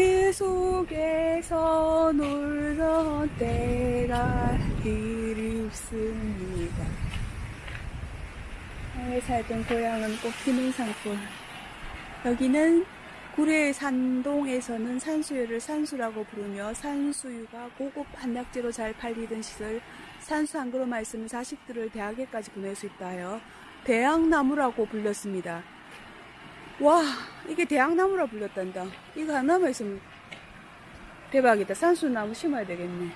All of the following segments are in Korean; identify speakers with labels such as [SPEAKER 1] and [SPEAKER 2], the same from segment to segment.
[SPEAKER 1] 그 속에서 놀던 때가 그립습니다. 에 살던 고향은 꽃피는 산골. 여기는 구례 산동에서는 산수유를 산수라고 부르며 산수유가 고급 한약재로 잘 팔리던 시절 산수 한 그릇만 있으면 자식들을 대학에까지 보낼 수 있다 하여 대학나무라고 불렸습니다. 와 이게 대학나무라 불렸단다. 이거 하나만 있으면 대박이다. 산수나무 심어야 되겠네.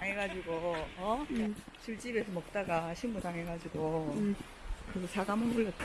[SPEAKER 2] 당해가지고 어 술 집에서 먹다가 신고 당해가지고
[SPEAKER 1] 음.
[SPEAKER 2] 그래서 사과문 불렸다.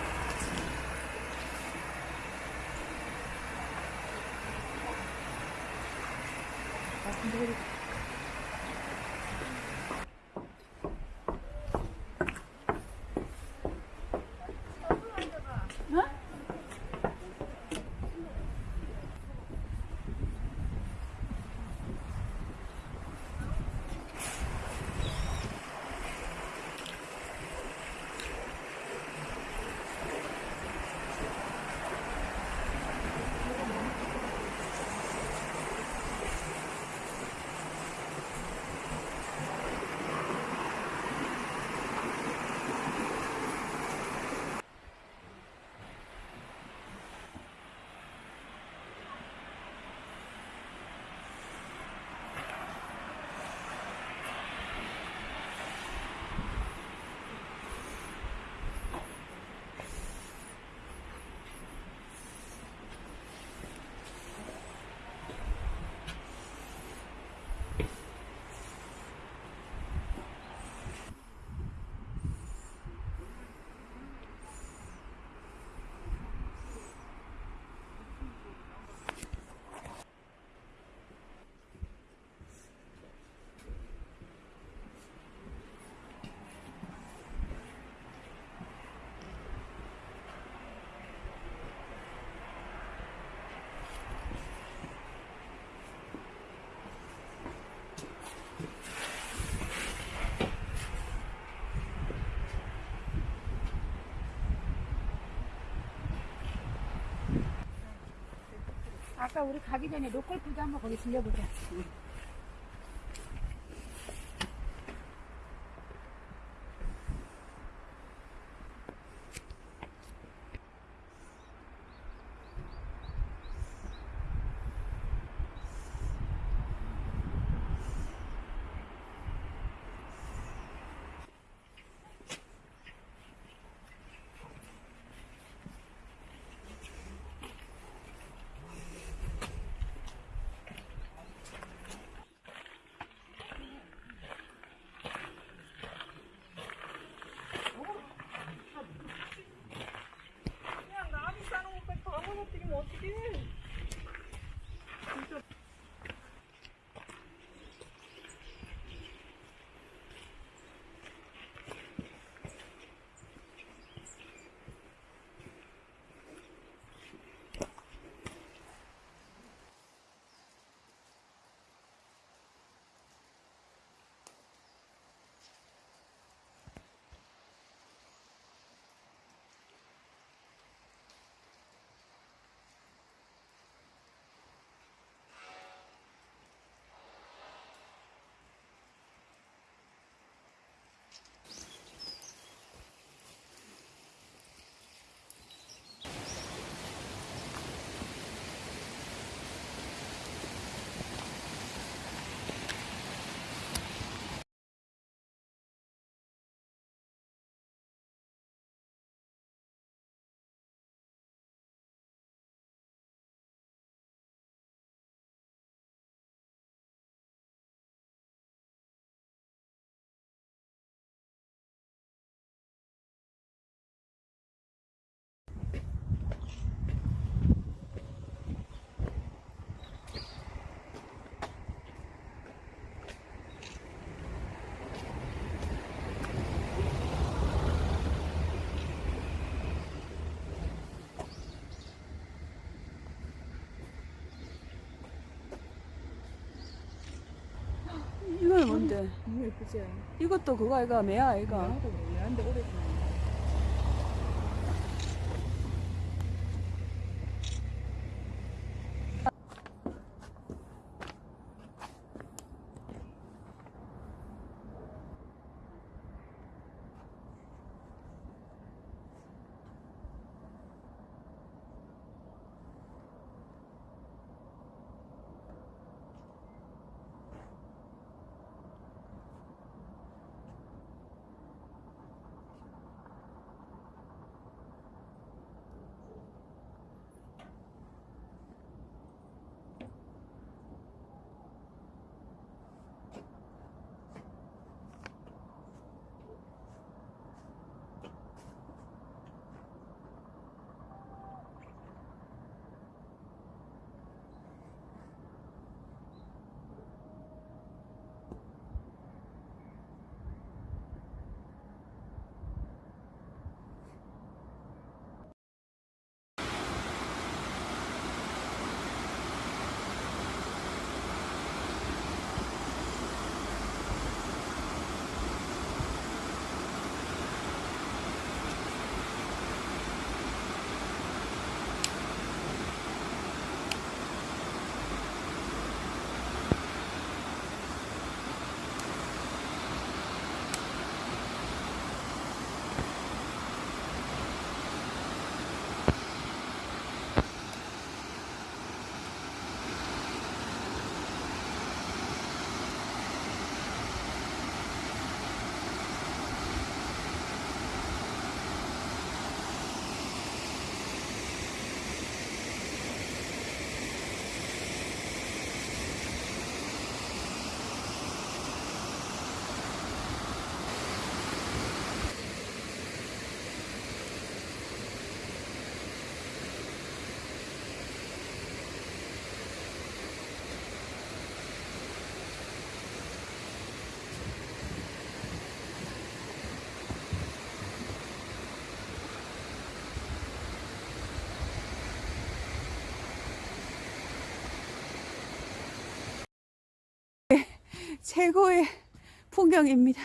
[SPEAKER 3] 아까 우리 가기 전에 로컬 푸드 한번 거기 들려보자.
[SPEAKER 1] 뭔데?
[SPEAKER 2] 너무 예쁘지?
[SPEAKER 1] 이것도 그거 아이가 매야 아이가. 최고의 풍경입니다.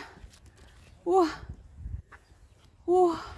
[SPEAKER 1] 우와, 우와.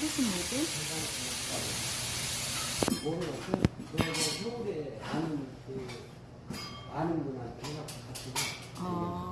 [SPEAKER 2] 이것은 뭐지?
[SPEAKER 4] 모르고 그, 그, 노래 아는 그 아는 분한테 해갖고 같이
[SPEAKER 2] 아.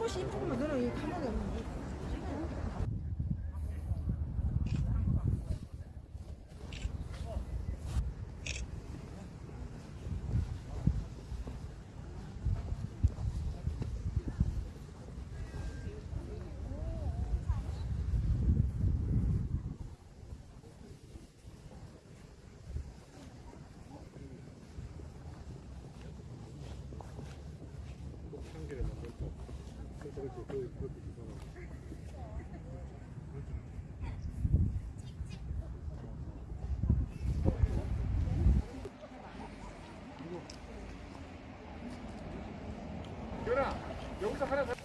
[SPEAKER 5] 한 번씩 입고 보면 너는 이 카메라 여기서 하나